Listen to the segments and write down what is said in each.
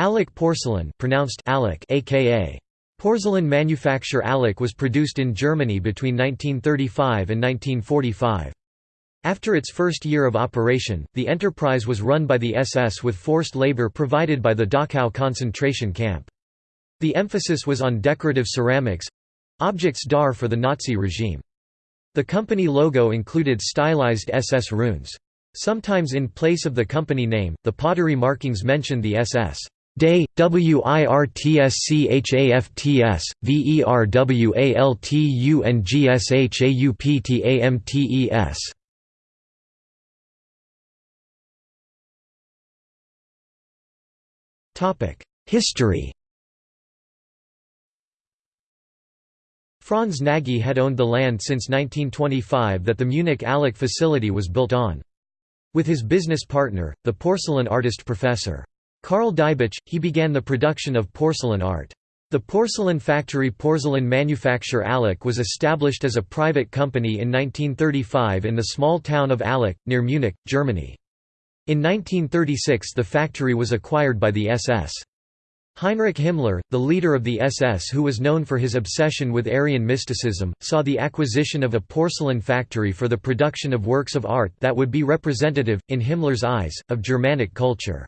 Allach porcelain pronounced Allach aka Porcelain manufacture Allach was produced in Germany between 1935 and 1945. After its first year of operation, the enterprise was run by the SS with forced labor provided by the Dachau concentration camp. The emphasis was on decorative ceramics—objects dar for the Nazi regime. The company logo included stylized SS runes. Sometimes in place of the company name, the pottery markings mentioned the SS. Day, WIRTSCHAFTS, VERWALTUNGSHAUPTAMTES. History Franz Nagy had owned the land since 1925 that the Munich Allach facility was built on. With his business partner, the porcelain artist Professor. Karl Diebitsch, he began the production of porcelain art. The porcelain factory Porcelain Manufacture Allach was established as a private company in 1935 in the small town of Allach, near Munich, Germany. In 1936 the factory was acquired by the SS. Heinrich Himmler, the leader of the SS who was known for his obsession with Aryan mysticism, saw the acquisition of a porcelain factory for the production of works of art that would be representative, in Himmler's eyes, of Germanic culture.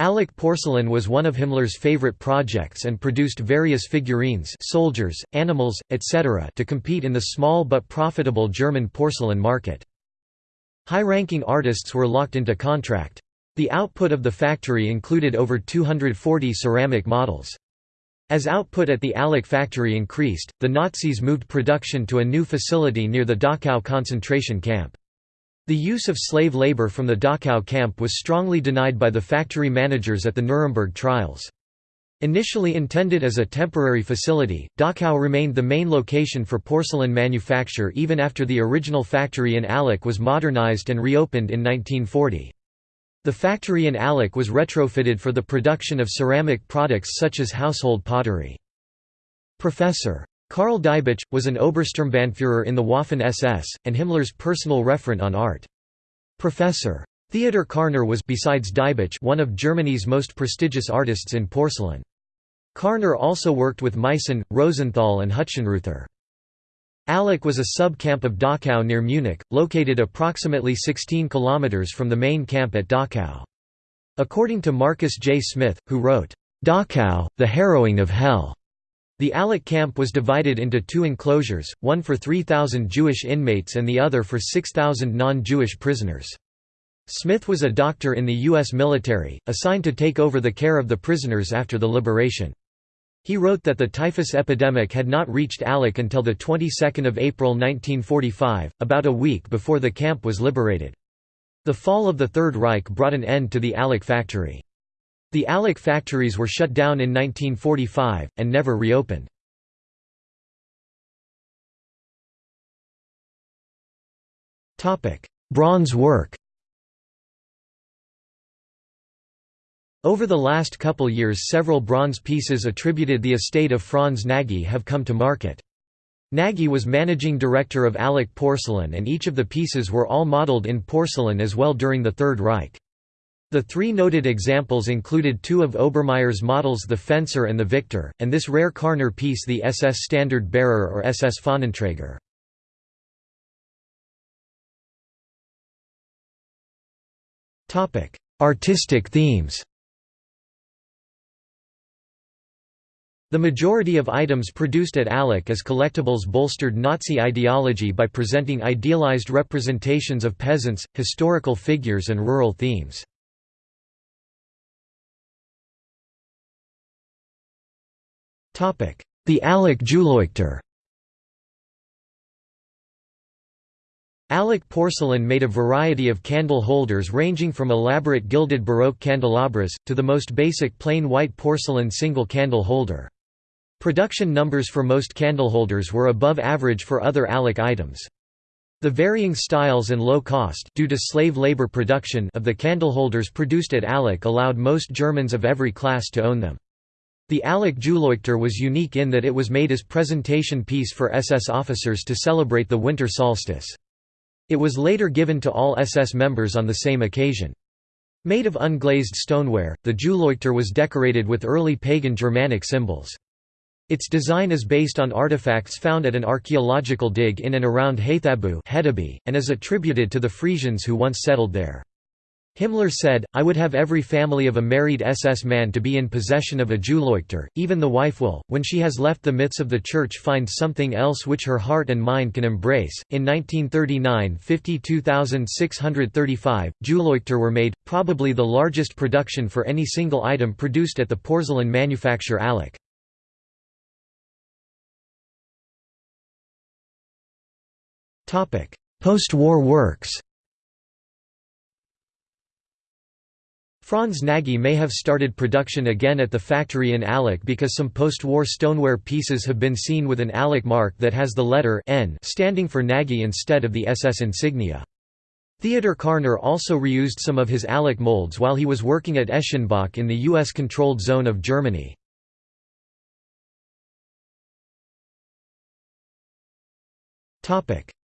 Allach porcelain was one of Himmler's favorite projects and produced various figurines soldiers, animals, etc. to compete in the small but profitable German porcelain market. High-ranking artists were locked into contract. The output of the factory included over 240 ceramic models. As output at the Allach factory increased, the Nazis moved production to a new facility near the Dachau concentration camp. The use of slave labor from the Dachau camp was strongly denied by the factory managers at the Nuremberg trials. Initially intended as a temporary facility, Dachau remained the main location for porcelain manufacture even after the original factory in Allach was modernized and reopened in 1940. The factory in Allach was retrofitted for the production of ceramic products such as household pottery. Professor. Karl Diebitsch, was an Obersturmbannführer in the Waffen-SS, and Himmler's personal referent on art. Professor. Theodor Karner was besides Diebitsch one of Germany's most prestigious artists in porcelain. Karner also worked with Meissen, Rosenthal and Hutschenreuther. Allach was a sub-camp of Dachau near Munich, located approximately 16 kilometers from the main camp at Dachau. According to Marcus J. Smith, who wrote, "'Dachau, the Harrowing of Hell' The Allach camp was divided into two enclosures, one for 3,000 Jewish inmates and the other for 6,000 non-Jewish prisoners. Smith was a doctor in the U.S. military, assigned to take over the care of the prisoners after the liberation. He wrote that the typhus epidemic had not reached Allach until the 22nd of April 1945, about a week before the camp was liberated. The fall of the Third Reich brought an end to the Allach factory. The Allach factories were shut down in 1945, and never reopened. Bronze work Over the last couple years several bronze pieces attributed the estate of Franz Nagy have come to market. Nagy was managing director of Allach Porcelain and each of the pieces were all modeled in porcelain as well during the Third Reich. The three noted examples included two of Obermayer's models the Fencer and the Victor, and this rare Karner piece the SS Standard Bearer or SS Fahnenträger. Artistic themes The majority of items produced at Allach as collectibles bolstered Nazi ideology by presenting idealized representations of peasants, historical figures and rural themes. The Allach Julleuchter Allach porcelain made a variety of candle holders ranging from elaborate gilded Baroque candelabras, to the most basic plain white porcelain single candle holder. Production numbers for most candle holders were above average for other Allach items. The varying styles and low cost due to slave labor production of the candle holders produced at Allach allowed most Germans of every class to own them. The Allach Julleuchter was unique in that it was made as presentation piece for SS officers to celebrate the winter solstice. It was later given to all SS members on the same occasion. Made of unglazed stoneware, the Julleuchter was decorated with early pagan Germanic symbols. Its design is based on artifacts found at an archaeological dig in and around Haithabu and is attributed to the Frisians who once settled there. Himmler said, I would have every family of a married SS man to be in possession of a Julleuchter, even the wife will, when she has left the myths of the Church find something else which her heart and mind can embrace. In 1939 52,635, Julleuchter were made, probably the largest production for any single item produced at the porcelain manufacturer Allach. Post-war works Franz Nagy may have started production again at the factory in Allach because some post-war stoneware pieces have been seen with an Allach mark that has the letter N standing for Nagy instead of the SS insignia. Theodor Karner also reused some of his Allach molds while he was working at Eschenbach in the US-controlled zone of Germany.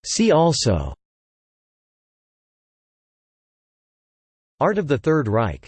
See also Art of the Third Reich